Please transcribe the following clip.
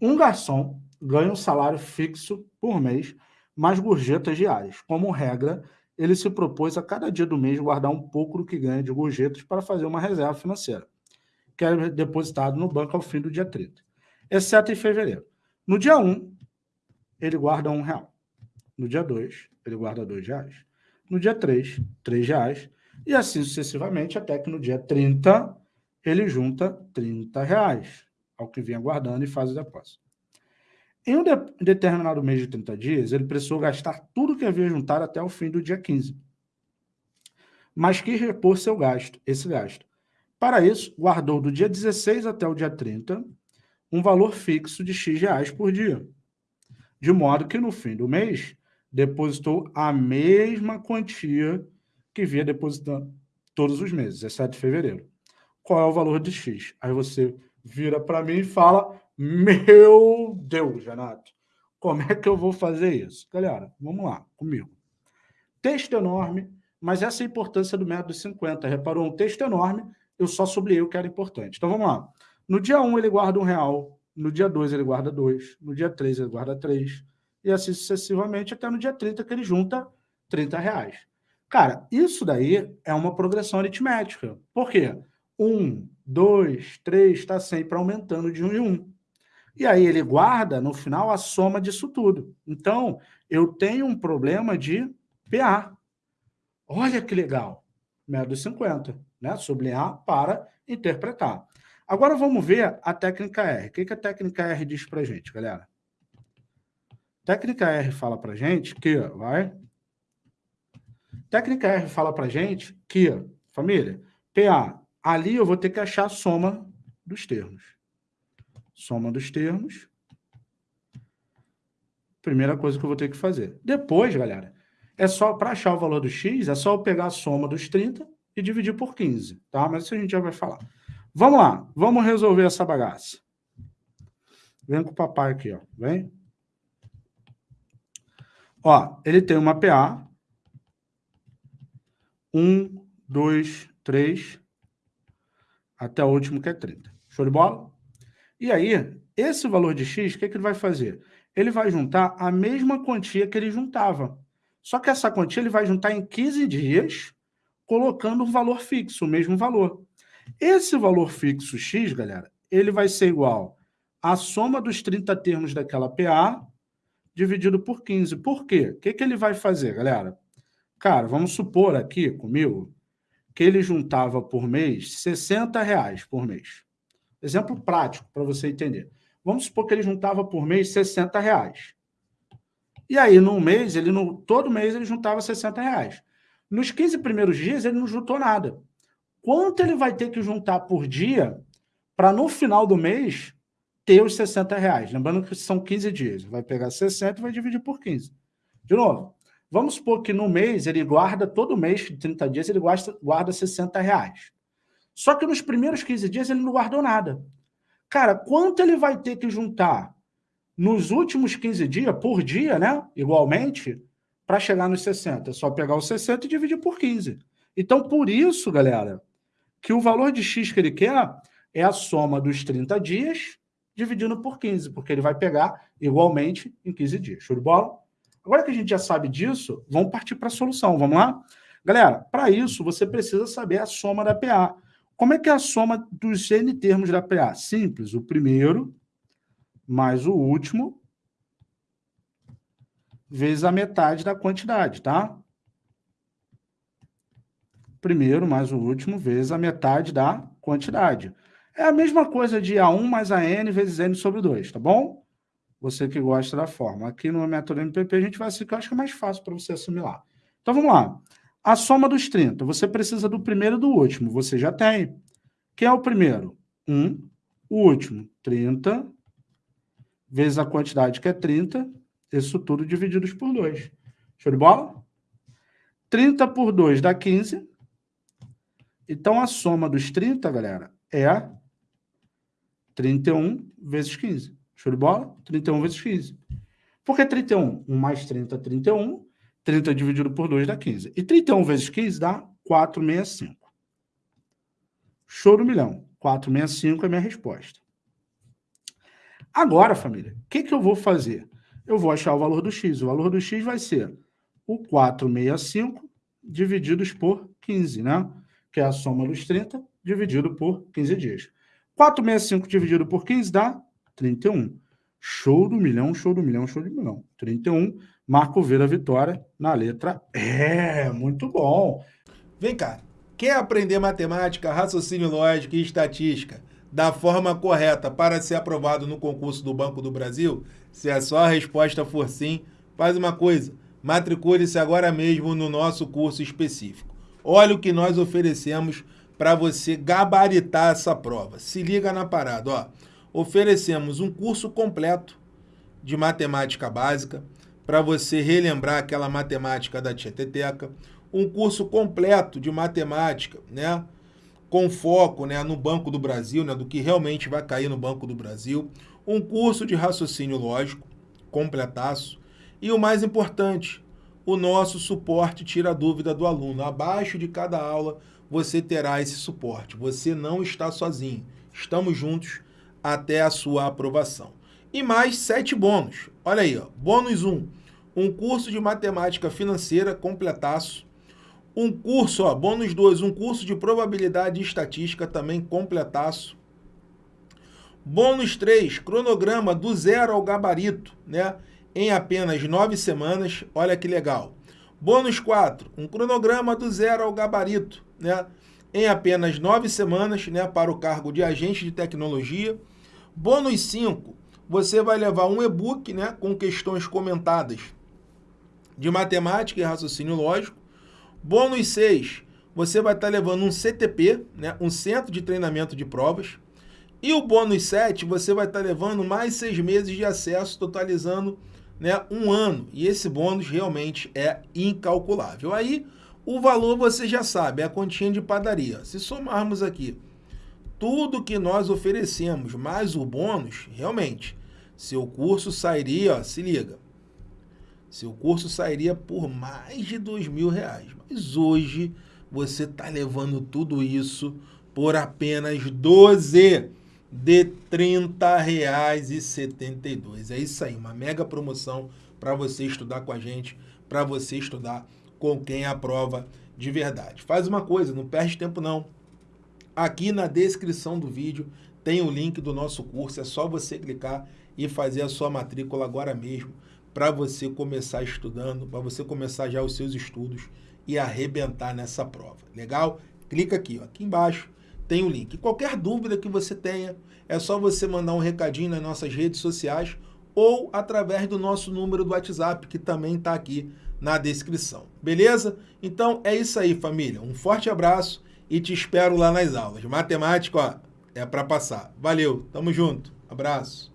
Um garçom ganha um salário fixo por mês, mais gorjetas diárias. Como regra, ele se propôs a cada dia do mês guardar um pouco do que ganha de gorjetas para fazer uma reserva financeira, que é depositado no banco ao fim do dia 30, exceto em fevereiro. No dia 1, ele guarda um real. No dia 2, ele guarda dois reais. No dia 3, três reais. E assim sucessivamente, até que no dia 30, ele junta 30 reais, ao que vinha guardando e faz o depósito. Em um de determinado mês de 30 dias, ele precisou gastar tudo que havia juntado até o fim do dia 15. Mas quis repor seu gasto, esse gasto. Para isso, guardou do dia 16 até o dia 30 um valor fixo de X reais por dia. De modo que no fim do mês, depositou a mesma quantia que vinha depositando todos os meses, exceto fevereiro. Qual é o valor de X? Aí você vira para mim e fala, meu Deus, Renato, como é que eu vou fazer isso? Galera, vamos lá, comigo. Texto enorme, mas essa é a importância do método 50. Reparou? Um texto enorme, eu só sublinhei o que era importante. Então vamos lá. No dia 1 ele guarda um real, no dia 2 ele guarda dois, no dia 3 ele guarda três, e assim sucessivamente até no dia 30 que ele junta 30 reais. Cara, isso daí é uma progressão aritmética. Por quê? Um, dois, três, está sempre aumentando de um em um. E aí ele guarda, no final, a soma disso tudo. Então, eu tenho um problema de PA. Olha que legal. Método 50, né? Sublinhar para interpretar. Agora vamos ver a técnica R. O que, que a técnica R diz para gente, galera? Técnica R fala para gente que, vai. Técnica R fala para gente que, família, PA, ali eu vou ter que achar a soma dos termos. Soma dos termos. Primeira coisa que eu vou ter que fazer. Depois, galera, é só para achar o valor do x, é só eu pegar a soma dos 30 e dividir por 15, tá? Mas isso a gente já vai falar. Vamos lá, vamos resolver essa bagaça. Vem com o papai aqui, ó. Vem. Ó, ele tem uma PA. Um, dois, três, até o último que é 30. Show de bola? E aí, esse valor de X, o que, é que ele vai fazer? Ele vai juntar a mesma quantia que ele juntava. Só que essa quantia ele vai juntar em 15 dias, colocando um valor fixo, o mesmo valor. Esse valor fixo X, galera, ele vai ser igual à soma dos 30 termos daquela PA dividido por 15. Por quê? O que, que ele vai fazer, galera? Cara, vamos supor aqui comigo que ele juntava por mês 60 reais por mês. Exemplo prático para você entender. Vamos supor que ele juntava por mês 60 reais. E aí, no mês, ele no, todo mês ele juntava 60 reais. Nos 15 primeiros dias, ele não juntou nada. Quanto ele vai ter que juntar por dia para, no final do mês, ter os 60 reais. Lembrando que são 15 dias. Vai pegar 60 e vai dividir por 15. De novo, vamos supor que no mês ele guarda, todo mês, 30 dias, ele guarda, guarda 60 reais. Só que nos primeiros 15 dias ele não guardou nada. Cara, quanto ele vai ter que juntar nos últimos 15 dias, por dia, né? Igualmente, para chegar nos 60. É só pegar os 60 e dividir por 15. Então, por isso, galera, que o valor de X que ele quer é a soma dos 30 dias dividindo por 15, porque ele vai pegar igualmente em 15 dias. Show de bola? Agora que a gente já sabe disso, vamos partir para a solução. Vamos lá? Galera, para isso, você precisa saber a soma da PA. Como é que é a soma dos N termos da PA? Simples. O primeiro mais o último vezes a metade da quantidade, tá? Primeiro mais o último vezes a metade da quantidade. É a mesma coisa de A1 mais AN vezes N sobre 2, tá bom? Você que gosta da forma. Aqui no método MPP a gente vai assim, que eu acho que é mais fácil para você assimilar. Então vamos lá. A soma dos 30. Você precisa do primeiro e do último. Você já tem. Quem é o primeiro? 1. O último, 30. Vezes a quantidade que é 30. Isso tudo divididos por 2. Show de bola? 30 por 2 dá 15. Então, a soma dos 30, galera, é 31 vezes 15. Show de bola? 31 vezes 15. Por que 31? 1 mais 30, 31. 30 dividido por 2 dá 15. E 31 vezes 15 dá 465. Show do milhão. 465 é minha resposta. Agora, família, o que, que eu vou fazer? Eu vou achar o valor do x. O valor do x vai ser o 465 divididos por 15, né? Que é a soma dos 30 dividido por 15 dias. 465 dividido por 15 dá 31. Show do milhão, show do milhão, show do milhão. 31, Marco V da vitória na letra É, muito bom. Vem cá, quer aprender matemática, raciocínio lógico e estatística da forma correta para ser aprovado no concurso do Banco do Brasil? Se a sua resposta for sim, faz uma coisa, matricule-se agora mesmo no nosso curso específico. Olha o que nós oferecemos para você gabaritar essa prova. Se liga na parada, ó. Oferecemos um curso completo de matemática básica para você relembrar aquela matemática da Tieteteca, um curso completo de matemática, né? Com foco né, no Banco do Brasil, né, do que realmente vai cair no Banco do Brasil, um curso de raciocínio lógico, completaço, e o mais importante, o nosso suporte tira a dúvida do aluno. Abaixo de cada aula você terá esse suporte. Você não está sozinho. Estamos juntos até a sua aprovação. E mais sete bônus. Olha aí, ó. bônus 1. Um, um curso de matemática financeira completaço. Um curso, ó, bônus 2, um curso de probabilidade e estatística também completaço. Bônus 3, cronograma do zero ao gabarito, né? Em apenas nove semanas. Olha que legal. Bônus 4, um cronograma do zero ao gabarito, né? Em apenas nove semanas, né? Para o cargo de agente de tecnologia. Bônus 5, você vai levar um e-book, né? Com questões comentadas de matemática e raciocínio lógico. Bônus 6, você vai estar levando um CTP, né? Um centro de treinamento de provas. E o bônus 7, você vai estar levando mais seis meses de acesso, totalizando né, um ano. E esse bônus realmente é incalculável. Aí, o valor você já sabe, é a continha de padaria. Se somarmos aqui tudo que nós oferecemos, mais o bônus, realmente, seu curso sairia, ó, se liga, seu curso sairia por mais de dois mil reais. Mas hoje você está levando tudo isso por apenas 12 de R$ 30,72. É isso aí, uma mega promoção para você estudar com a gente, para você estudar com quem aprova de verdade. Faz uma coisa, não perde tempo não. Aqui na descrição do vídeo tem o link do nosso curso, é só você clicar e fazer a sua matrícula agora mesmo para você começar estudando, para você começar já os seus estudos e arrebentar nessa prova. Legal? Clica aqui, ó, aqui embaixo tem o link. Qualquer dúvida que você tenha, é só você mandar um recadinho nas nossas redes sociais ou através do nosso número do WhatsApp, que também está aqui na descrição. Beleza? Então é isso aí, família. Um forte abraço e te espero lá nas aulas. Matemática, ó, é para passar. Valeu, tamo junto. Abraço.